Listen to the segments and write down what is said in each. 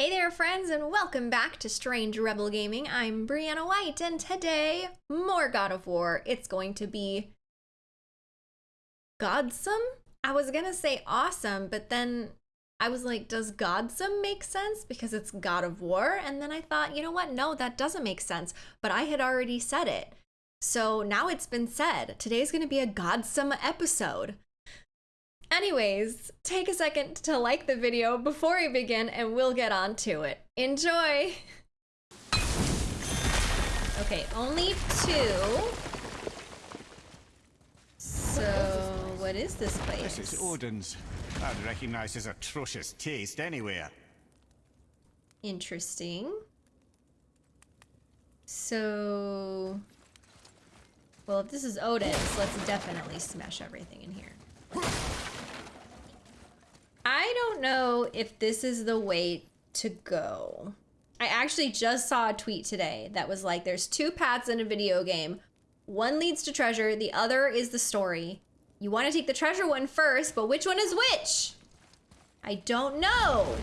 Hey there, friends, and welcome back to Strange Rebel Gaming. I'm Brianna White, and today, more God of War. It's going to be Godsome? I was gonna say awesome, but then I was like, does Godsome make sense? Because it's God of War. And then I thought, you know what? No, that doesn't make sense. But I had already said it. So now it's been said. Today's gonna be a Godsome episode. Anyways, take a second to like the video before we begin and we'll get on to it. Enjoy! Okay, only two. So, what is this place? This is Odin's. I'd recognize his atrocious taste anywhere. Interesting. So, well, if this is Odin's, let's definitely smash everything in here. I don't know if this is the way to go. I actually just saw a tweet today that was like, there's two paths in a video game. One leads to treasure, the other is the story. You want to take the treasure one first, but which one is which? I don't know.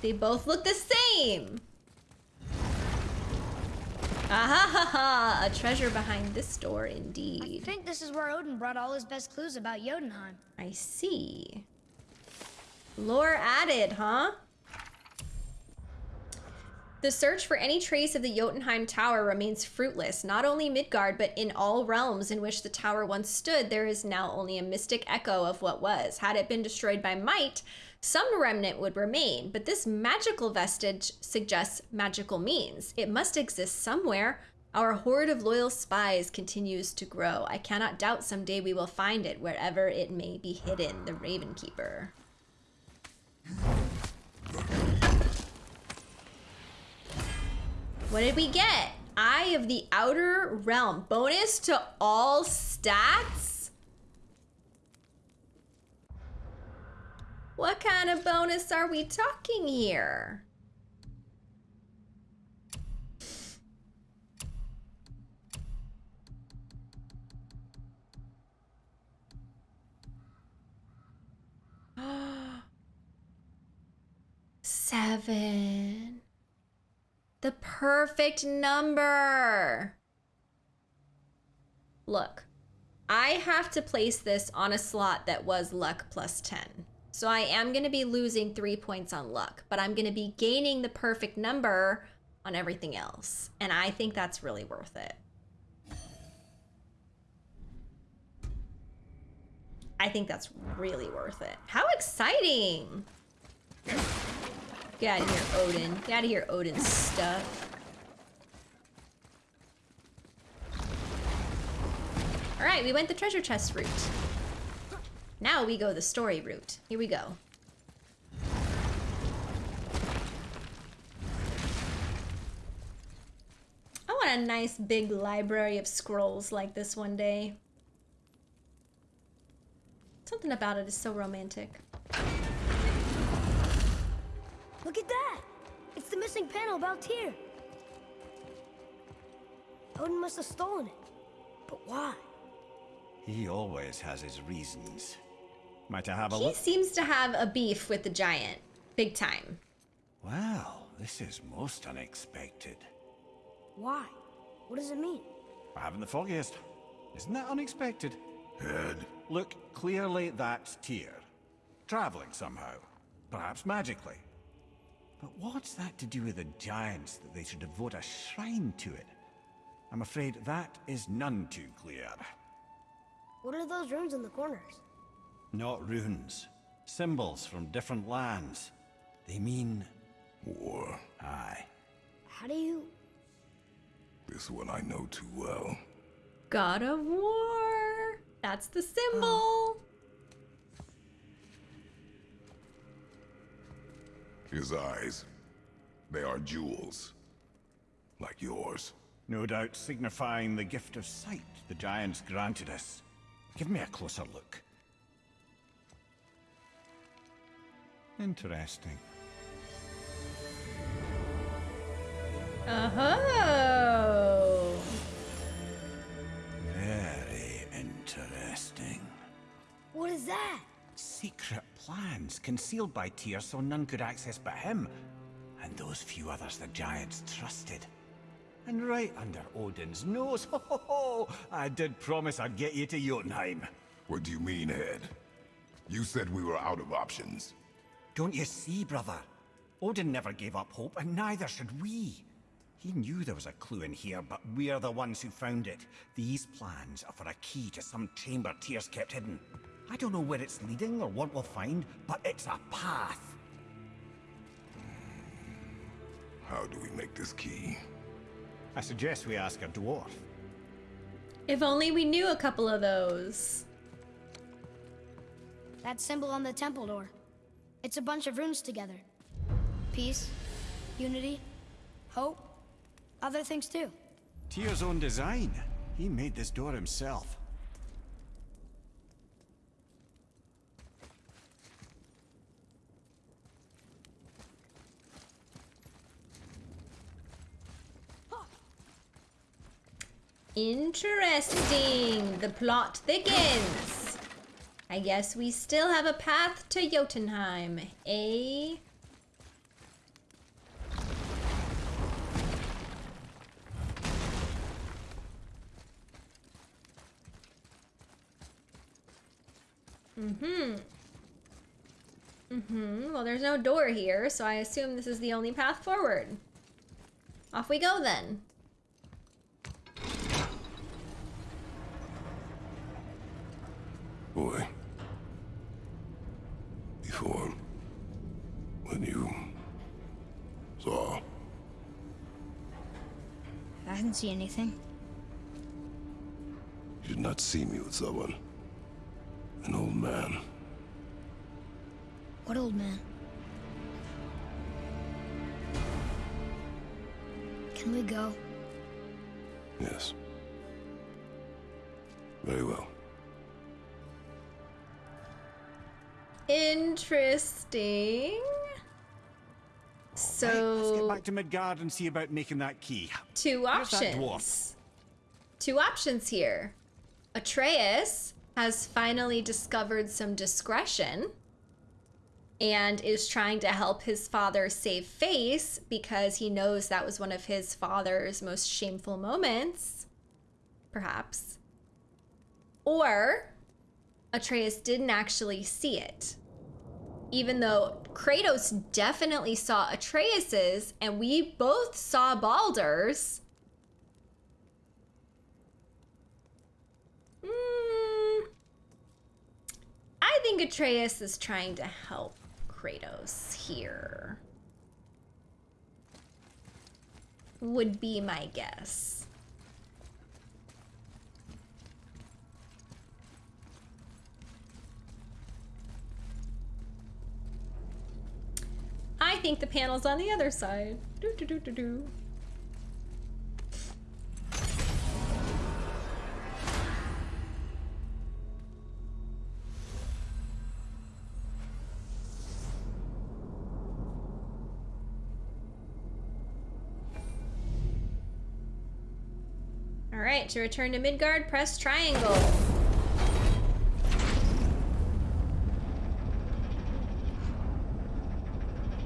They both look the same. Ah ha ha! A treasure behind this door, indeed. I think this is where Odin brought all his best clues about Jotunheim. I see. Lore added, huh? The search for any trace of the Jotunheim Tower remains fruitless. Not only Midgard, but in all realms in which the tower once stood, there is now only a mystic echo of what was. Had it been destroyed by might, some remnant would remain, but this magical vestige suggests magical means. It must exist somewhere. Our horde of loyal spies continues to grow. I cannot doubt someday we will find it wherever it may be hidden. The Raven Keeper. What did we get? Eye of the Outer Realm. Bonus to all stats? What kind of bonus are we talking here? Seven. The perfect number. Look, I have to place this on a slot that was luck plus 10. So I am going to be losing three points on luck, but I'm going to be gaining the perfect number on everything else. And I think that's really worth it. I think that's really worth it. How exciting! Get out of here, Odin. Get out of here, Odin stuff. Alright, we went the treasure chest route. Now we go the story route. Here we go. I want a nice big library of scrolls like this one day. Something about it is so romantic. Look at that! It's the missing panel about Tyr. Odin must have stolen it. But why? He always has his reasons. Might I have a he look? He seems to have a beef with the giant. Big time. Well, this is most unexpected. Why? What does it mean? I haven't the foggiest. Isn't that unexpected? Head. Look, clearly that's Tyr. Traveling somehow. Perhaps magically. But what's that to do with the giants that they should devote a shrine to it? I'm afraid that is none too clear. What are those rooms in the corners? Not runes. Symbols from different lands. They mean... War. Aye. How do you... This one I know too well. God of War. That's the symbol. Oh. His eyes. They are jewels. Like yours. No doubt signifying the gift of sight the giants granted us. Give me a closer look. Interesting. Oh. Very interesting. What is that? Secret plans concealed by Tyr so none could access but him, and those few others the giants trusted. And right under Odin's nose, ho ho ho, I did promise I'd get you to Jotunheim. What do you mean, Head? You said we were out of options. Don't you see, brother? Odin never gave up hope, and neither should we. He knew there was a clue in here, but we're the ones who found it. These plans are for a key to some chamber Tyr's kept hidden. I don't know where it's leading or what we'll find, but it's a path. How do we make this key? I suggest we ask a dwarf. If only we knew a couple of those. That symbol on the temple door. It's a bunch of runes together. Peace, unity, hope, other things too. Tyr's own design. He made this door himself. Interesting. The plot thickens. I guess we still have a path to Jotunheim. eh? Mm-hmm. Mm-hmm. Well, there's no door here, so I assume this is the only path forward. Off we go then. Boy. Before. When you. saw. I didn't see anything. You did not see me with someone. An old man. What old man? Can we go? Yes. Very well. Interesting. So Right, let's get back to Midgard and see about making that key. two options. Two options here. Atreus has finally discovered some discretion and is trying to help his father save face because he knows that was one of his father's most shameful moments, perhaps. Or Atreus didn't actually see it. Even though Kratos definitely saw Atreus's and we both saw Baldur's, Mm, I think Atreus is trying to help Kratos here. Would be my guess. I think the panel's on the other side. Do do do do do. All right, to return to Midgard, press triangle.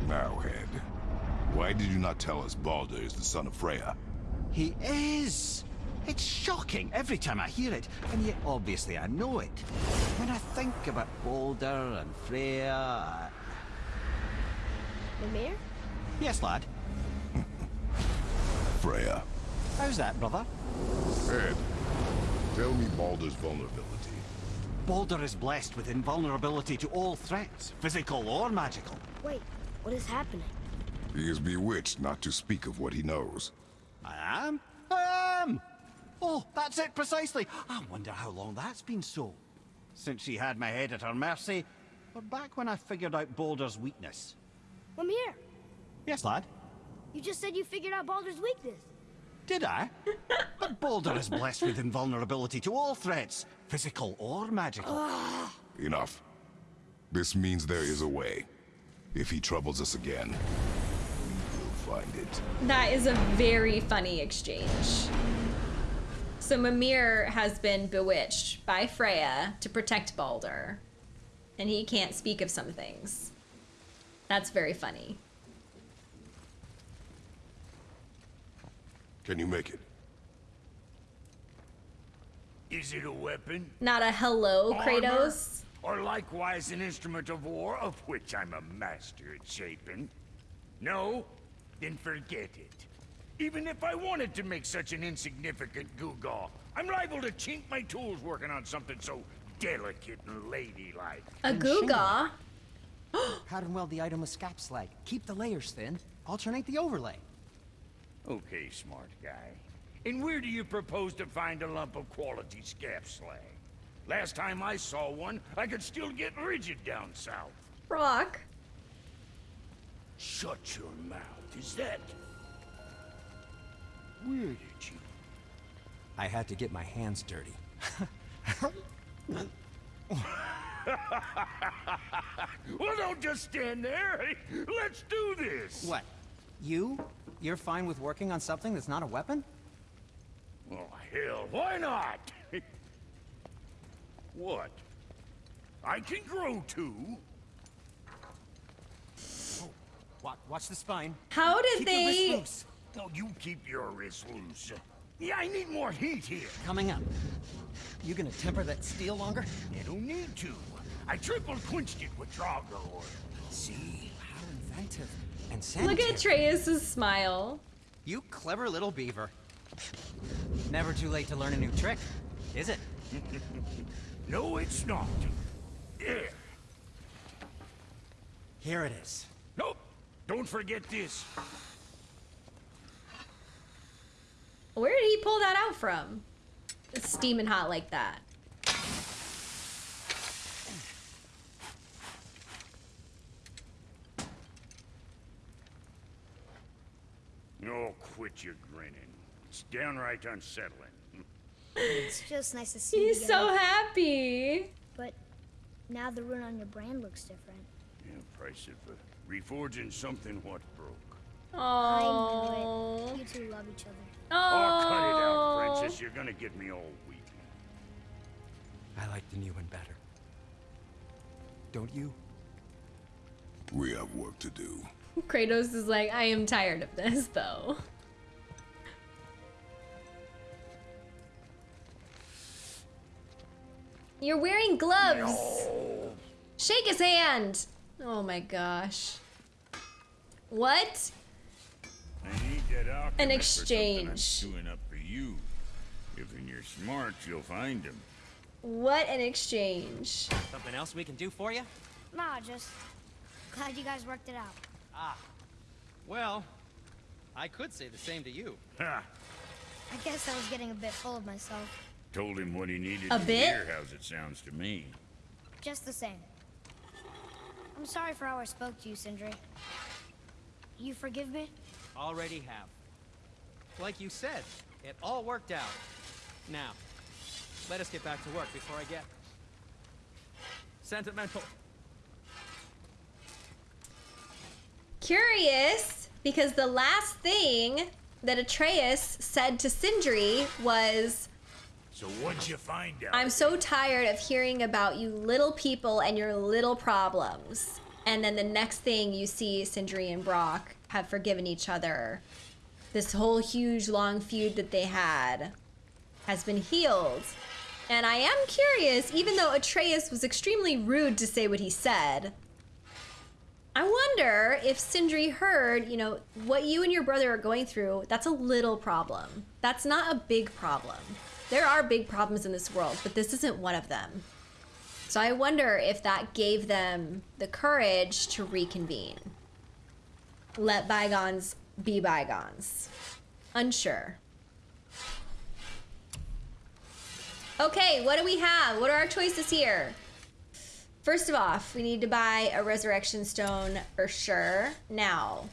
Now, Head. Why did you not tell us Baldur is the son of Freya? He is! It's shocking every time I hear it, and yet obviously I know it. When I think about Baldur and Freya... I- mayor. Yes, lad. Freya. How's that, brother? Head. Tell me Baldur's vulnerability. Baldur is blessed with invulnerability to all threats, physical or magical. Wait, what is happening? He is bewitched not to speak of what he knows. I am? I am! Oh, that's it precisely. I wonder how long that's been so. Since she had my head at her mercy, or back when I figured out Baldur's weakness. Mimir, Yes, lad? you just said you figured out Baldur's weakness. Did I? but Baldur is blessed with invulnerability to all threats, physical or magical. Enough. This means there is a way. If he troubles us again, we will find it. That is a very funny exchange. So Mimir has been bewitched by Freya to protect Baldur. and he can't speak of some things. That's very funny. Can you make it? Is it a weapon? Not a hello, Armor? Kratos. Or likewise an instrument of war, of which I'm a master at shaping? No? Then forget it. Even if I wanted to make such an insignificant gewgaw, I'm liable to chink my tools working on something so delicate and ladylike. A And Googa. Pattern weld the item with scap slag. Keep the layers thin. Alternate the overlay. Okay, smart guy. And where do you propose to find a lump of quality scap slag? Last time I saw one, I could still get rigid down south. Rock. Shut your mouth. Is that... Where did you... I had to get my hands dirty. Well, don't just stand there. Let's do this. What? You? You're fine with working on something that's not a weapon? Oh, hell, why not? what? I can grow too. Watch, watch the spine. How did Keep your wrist they? loose. No, you keep your wrist loose. Yeah, I need more heat here. Coming up. You gonna temper that steel longer? You don't need to. I triple quenched it with Drago oil. See? How inventive. And Look at Atreus' smile. You clever little beaver. Never too late to learn a new trick, is it? No, it's not. There. Here it is. Nope. Don't forget this. Where did he pull that out from? It's steaming hot like that. Oh, quit your grinning. It's downright unsettling. It's just nice to see you He's again. so happy. But now the rune on your brand looks different. Yeah, price of uh, reforging something what broke. I Oh. knew it. You two love each other. Oh, cut it out, princess. You're gonna get me all weepy. I like the new one better. Don't you? We have work to do. Kratos is like, I am tired of this though. You're wearing gloves. Shake his hand. Oh my gosh. What? I need that An for something I'm exchange. stewing up for you. If in your smarts, you'll find him. What an exchange. Something else we can do for you? Nah, just glad you guys worked it out. Ah, well, I could say the same to you. Ha! I guess I was getting a bit full of myself. Told him what he needed A to bit? hear. How's it sounds to me? Just the same. I'm sorry for how I spoke to you, Sindri. You forgive me? Already have. Like you said, it all worked out. Now, let us get back to work before I get sentimental. Curious, because the last thing that Atreus said to Sindri was, So what'd you find out? I'm so tired of hearing about you little people and your little problems. And then the next thing you see Sindri and Brock have forgiven each other. This whole huge long feud that they had has been healed. And I am curious, even though Atreus was extremely rude to say what he said, I wonder if Sindri heard, you know, what you and your brother are going through, that's a little problem. That's not a big problem. There are big problems in this world, but this isn't one of them. So I wonder if that gave them the courage to reconvene. Let bygones be bygones. Unsure. Okay, what do we have? What are our choices here? First of all, we need to buy a resurrection stone for sure. Now,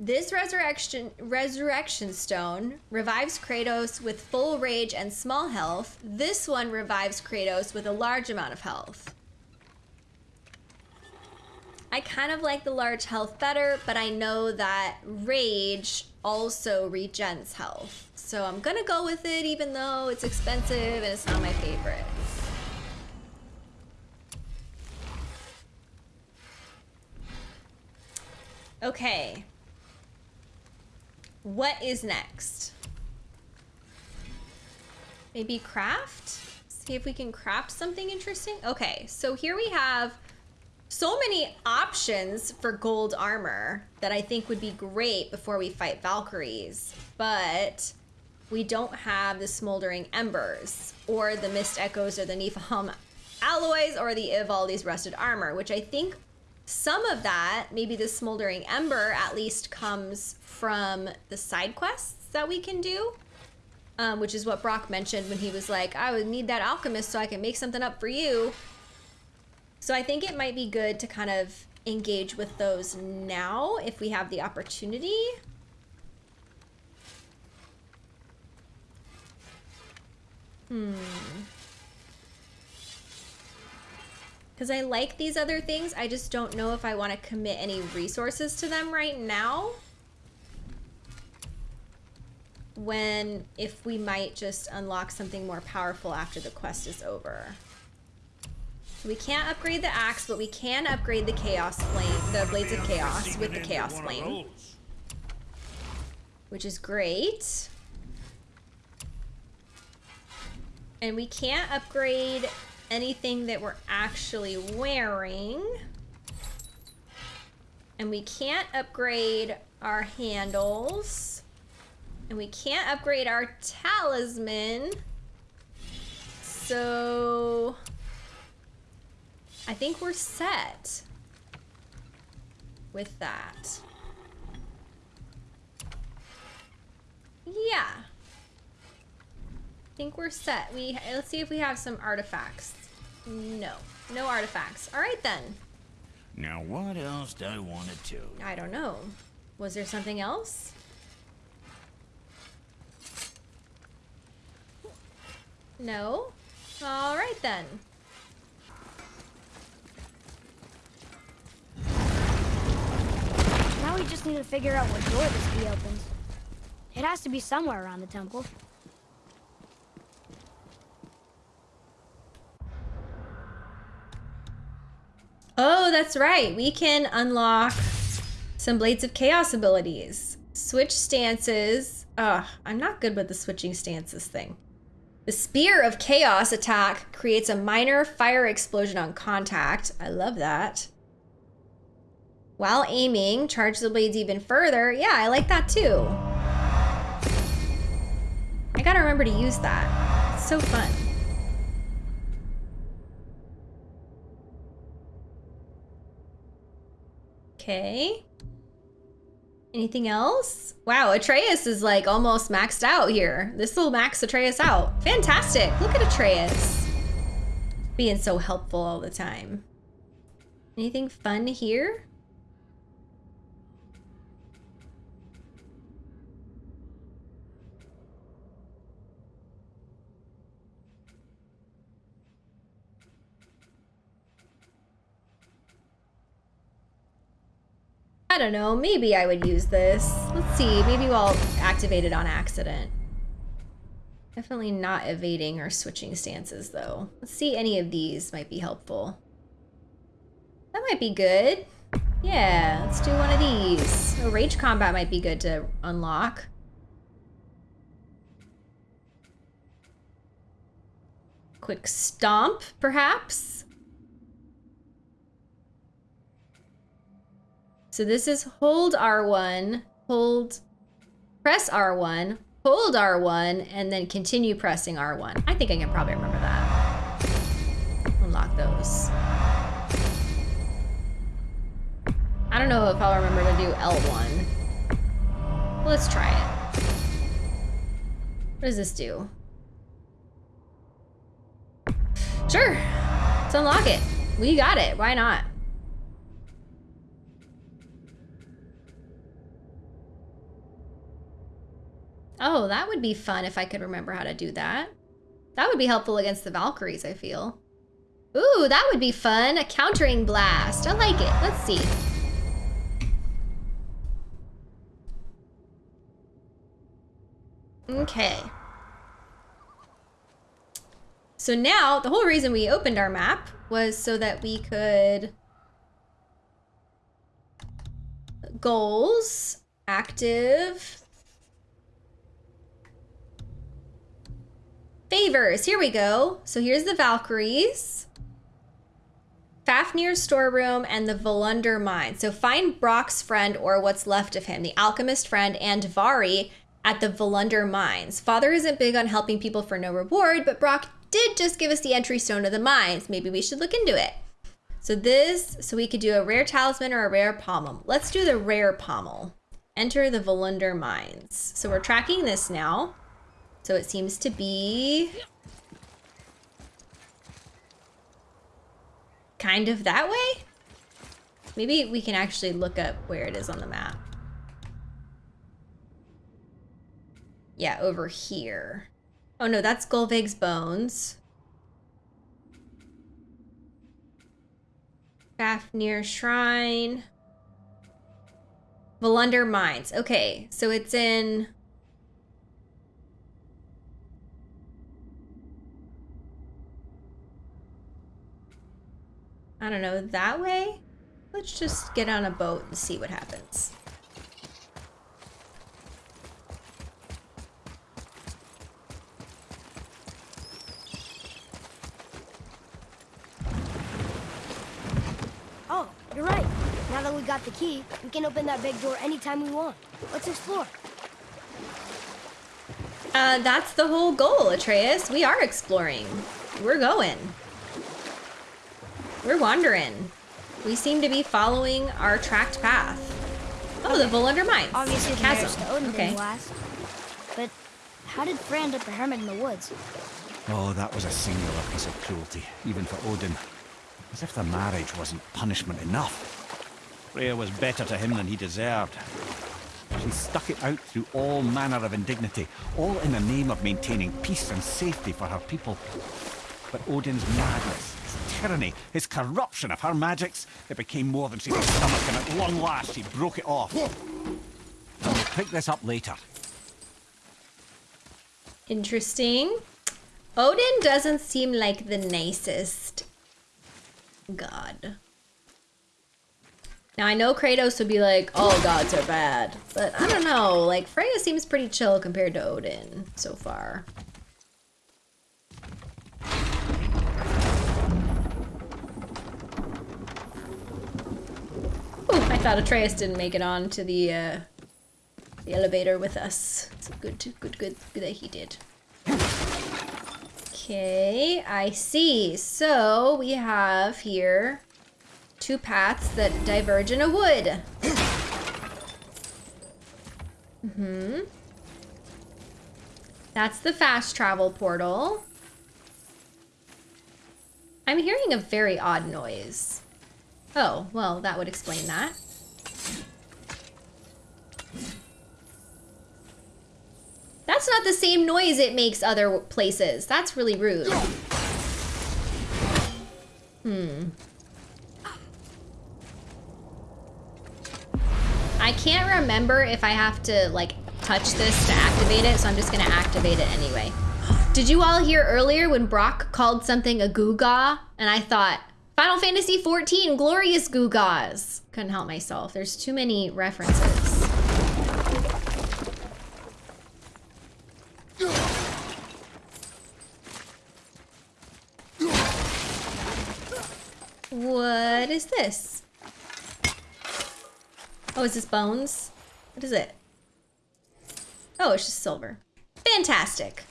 this resurrection resurrection stone revives Kratos with full rage and small health. This one revives Kratos with a large amount of health. I kind of like the large health better, but I know that rage also regens health. So I'm gonna go with it even though it's expensive and it's not my favorite. Okay. What is next? Maybe craft? See if we can craft something interesting. Okay, so here we have so many options for gold armor that I think would be great before we fight Valkyries, but we don't have the Smoldering Embers or the Mist Echoes or the Niflheim alloys or the Ivaldi's Rusted Armor, which I think some of that, maybe the Smoldering Ember at least comes from the side quests that we can do. Um, which is what Brock mentioned when he was like, I would need that alchemist so I can make something up for you. So I think it might be good to kind of engage with those now if we have the opportunity. Hmm. Because I like these other things, I just don't know if I want to commit any resources to them right now. When, if we might just unlock something more powerful after the quest is over. So we can't upgrade the axe, but we can upgrade the chaos flame, the blades of chaos with the chaos flame. Which is great. And we can't upgrade anything that we're actually wearing. And we can't upgrade our handles. And we can't upgrade our talisman. So... I think we're set with that. Yeah. I think we're set. We let's see if we have some artifacts. No. No artifacts. All right then. Now what else do I want to tell you? I don't know. Was there something else? No? All right then. Now we just need to figure out what door this key opens. It has to be somewhere around the temple. Oh, that's right. We can unlock some Blades of Chaos abilities. Switch stances. Ugh, I'm not good with the switching stances thing. The Spear of Chaos attack creates a minor fire explosion on contact. I love that. While aiming, charge the blades even further. Yeah, I like that too. I gotta remember to use that. It's so fun. Okay. Anything else? Wow, Atreus is like almost maxed out here. This will max Atreus out. Fantastic. Look at Atreus. Being so helpful all the time. Anything fun here? I don't know, maybe I would use this. Let's see, maybe we'll activate it on accident. Definitely not evading or switching stances though. Let's see any of these might be helpful. That might be good. Yeah, let's do one of these. Rage combat might be good to unlock. Quick stomp, perhaps? So this is hold R1, hold, press R1, hold R1, and then continue pressing R1. I think I can probably remember that. Unlock those. I don't know if I'll remember to do L1. Let's try it. What does this do? Sure, let's unlock it. We got it, why not? Oh, that would be fun if I could remember how to do that. That would be helpful against the Valkyries, I feel. Ooh, that would be fun. A countering blast. I like it. Let's see. Okay. So now, the whole reason we opened our map was so that we could... goals, active. Favors, here we go. So here's the Valkyries. Fafnir's storeroom and the Volunder mine. So find Brock's friend or what's left of him, the alchemist friend and Vari at the Volunder mines. Father isn't big on helping people for no reward, but Brock did just give us the entry stone to the mines. Maybe we should look into it. So this, so we could do a rare talisman or a rare pommel. Let's do the rare pommel. Enter the Volunder mines. So we're tracking this now. So it seems to be kind of that way? Maybe we can actually look up where it is on the map. Yeah, over here. Oh no, that's Gullveig's bones. Fafnir Shrine. Volunder Mines. Okay, so it's in... I don't know, that way? Let's just get on a boat and see what happens. Oh, you're right. Now that we got the key, we can open that big door anytime we want. Let's explore. Uh, that's the whole goal, Atreus. We are exploring. We're going. We're wandering. We seem to be following our tracked path. Oh, the Volunder Mines. Obviously, the marriage Chasm. to Odin okay. didn't last. But how did Freya end up a hermit in the woods? Oh, that was a singular piece of cruelty, even for Odin. As if the marriage wasn't punishment enough. Freya was better to him than he deserved. She stuck it out through all manner of indignity, all in the name of maintaining peace and safety for her people. But Odin's madness, his tyranny, his corruption of her magics, it became more than she could stomach, and at long last she broke it off. And we'll pick this up later. Interesting. Odin doesn't seem like the nicest god. Now I know Kratos would be like, all gods are bad, but I don't know, like Freya seems pretty chill compared to Odin so far. Ooh, I thought Atreus didn't make it on to the uh, the elevator with us. Good, good, good, good that he did. Okay, I see. So we have here two paths that diverge in a wood. Mm-hmm. That's the fast travel portal. I'm hearing a very odd noise. Oh, well, that would explain that. That's not the same noise it makes other places. That's really rude. Hmm. I can't remember if I have to, like, touch this to activate it, so I'm just gonna activate it anyway. Did you all hear earlier when Brock called something a Googaw? And I thought, Final Fantasy XIV, glorious Googaws. Couldn't help myself. There's too many references. What is this? Oh, is this bones? What is it? Oh, it's just silver. Fantastic.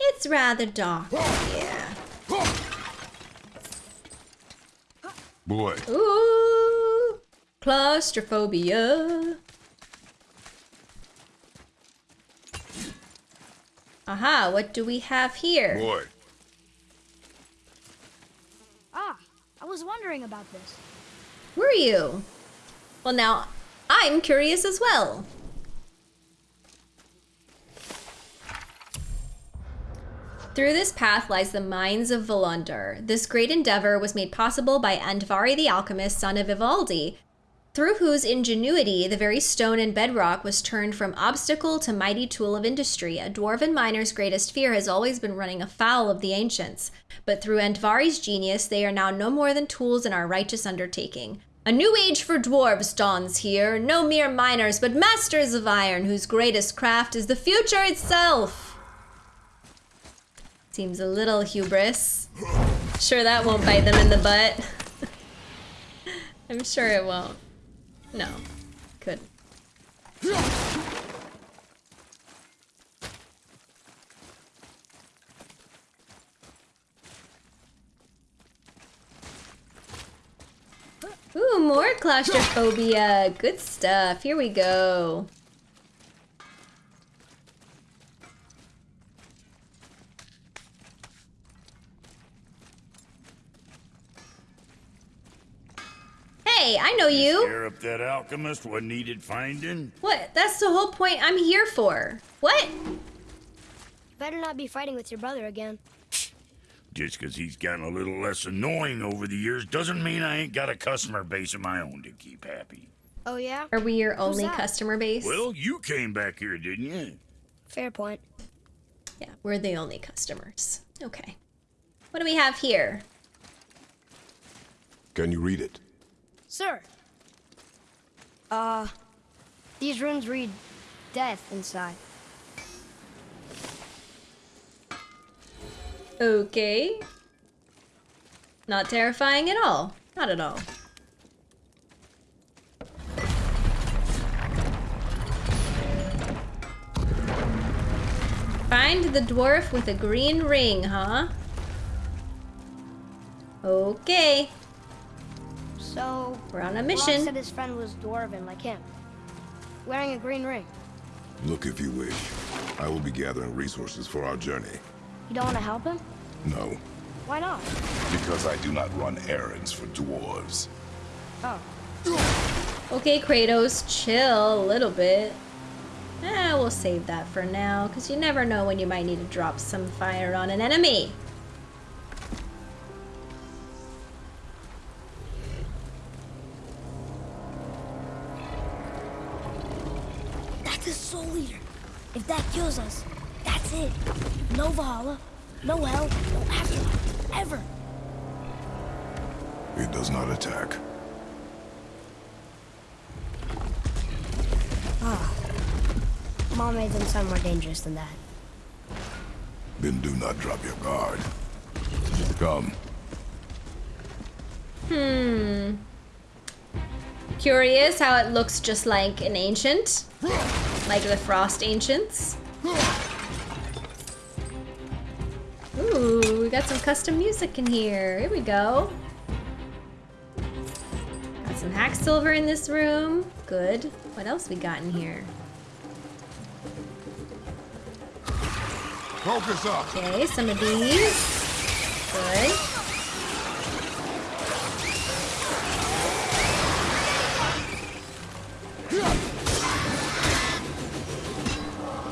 It's rather dark here. Boy, Ooh, claustrophobia. Aha, what do we have here? boy. Ah, I was wondering about this. Were you? Well, now I'm curious as well. Through this path lies the mines of Volunder. This great endeavor was made possible by Andvari the alchemist, son of Ivaldi, through whose ingenuity the very stone and bedrock was turned from obstacle to mighty tool of industry. A dwarven miner's greatest fear has always been running afoul of the ancients, but through Andvari's genius, they are now no more than tools in our righteous undertaking. A new age for dwarves dawns here, no mere miners, but masters of iron, whose greatest craft is the future itself. Seems a little hubris. Sure, that won't bite them in the butt. I'm sure it won't. No. Couldn't. Ooh, more claustrophobia. Good stuff. Here we go. Hey, I know you. Scare up that alchemist what needed finding? What? That's the whole point I'm here for. What? Better not be fighting with your brother again. Just 'cause he's gotten a little less annoying over the years doesn't mean I ain't got a customer base of my own to keep happy. Oh, yeah? Are we your only that? customer base? Well, you came back here, didn't you? Fair point. Yeah, we're the only customers. Okay. What do we have here? Can you read it? Sir. Uh, these runes read death inside. Okay. Not terrifying at all. Not at all. Find the dwarf with a green ring, huh? Okay. So, We're on a Rob mission. said his friend was dwarven like him, wearing a green ring. Look if you wish. I will be gathering resources for our journey. You don't want to help him? No, Why not? because I do not run errands for dwarves. Oh, Okay, Kratos, chill a little bit. Eh, we'll save that for now, because you never know when you might need to drop some fire on an enemy. No hell, no afterlife, ever. It does not attack. Ah. Mom made them sound more dangerous than that. Then do not drop your guard. Come. Hmm. Curious how it looks just like an ancient. Like the Frost Ancients. Ooh, we got some custom music in here. Here we go. Got some hack silver in this room. Good. What else we got in here? Focus up! Okay, some of these. Good.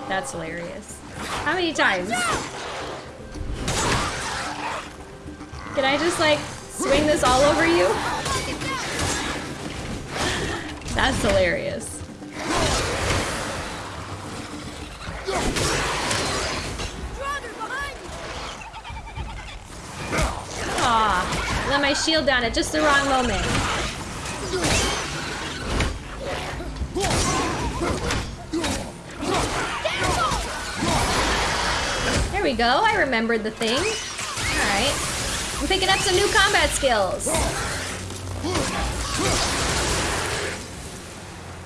That's hilarious. How many times? Can I just like swing this all over you? That's hilarious. Aw, let my shield down at just the wrong moment. There we go, I remembered the thing. Alright. I'm picking up some new combat skills.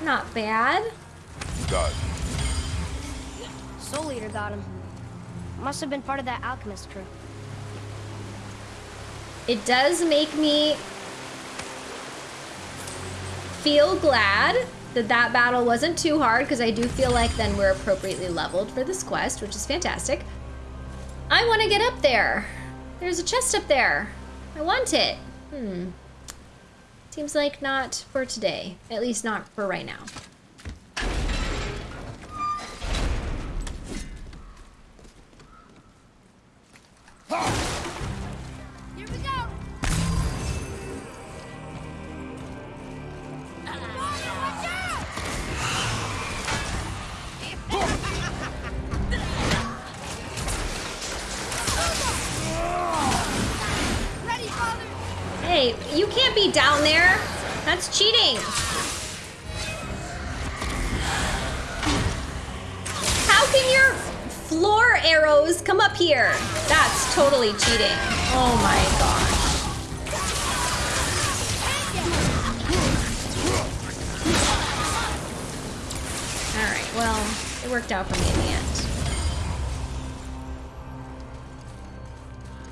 Not bad. Done. Soul eater got him. Must have been part of that alchemist crew. It does make me feel glad that that battle wasn't too hard because I do feel like then we're appropriately leveled for this quest, which is fantastic. I want to get up there. There's a chest up there. I want it. Hmm. Seems like not for today. At least not for right now. Here floor arrows come up here? That's totally cheating. Oh my gosh. All right, well, it worked out for me in the end.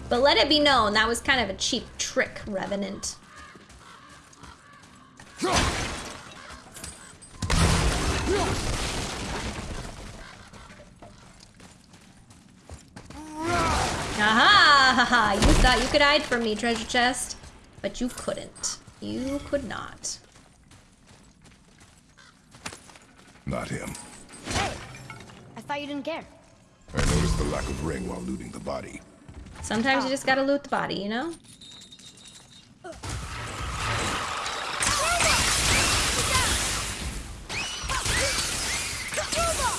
But let it be known, that was kind of a cheap trick, Revenant. Aha! Haha! You thought you could hide from me, treasure chest. But you couldn't. You could not. Not him. Hey, I thought you didn't care. I noticed the lack of ring while looting the body. Sometimes you just gotta loot the body, you know?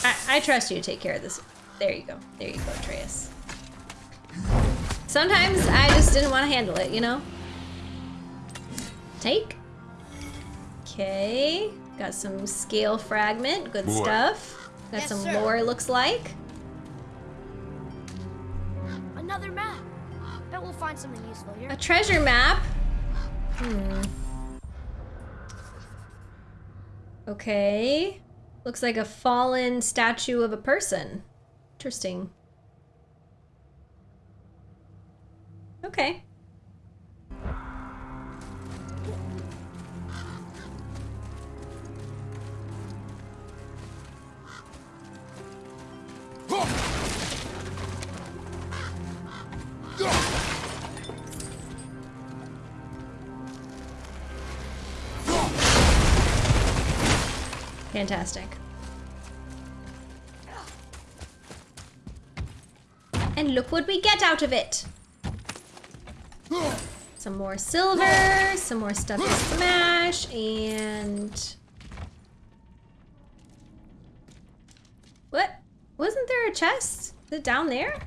I, I trust you to take care of this. There you go. There you go, Atreus. Sometimes I just didn't want to handle it, you know? Take. Okay. Got some scale fragment. Good Boy. stuff. Got Yes, some sir. lore, looks like. Another map. Bet we'll find something useful here. A treasure map. Hmm. Okay. Looks like a fallen statue of a person. Interesting. Okay. Fantastic. And look what we get out of it. Some more silver, some more stuff to smash, and... What? Wasn't there a chest? Is it down there?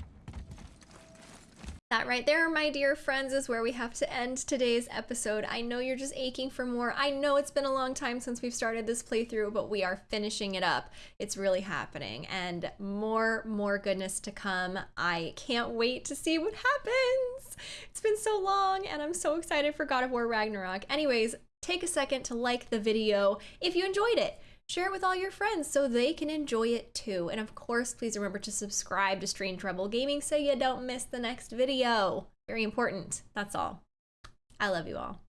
That right there, my dear friends, is where we have to end today's episode. I know you're just aching for more. I know it's been a long time since we've started this playthrough, but we are finishing it up. It's really happening and more, more goodness to come. I can't wait to see what happens. It's been so long and I'm so excited for God of War Ragnarok. Anyways, take a second to like the video if you enjoyed it. Share it with all your friends so they can enjoy it too. And of course, please remember to subscribe to Stream Trouble Gaming so you don't miss the next video. Very important. That's all. I love you all.